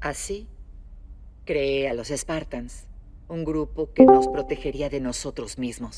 Así, creé a los Spartans, un grupo que nos protegería de nosotros mismos.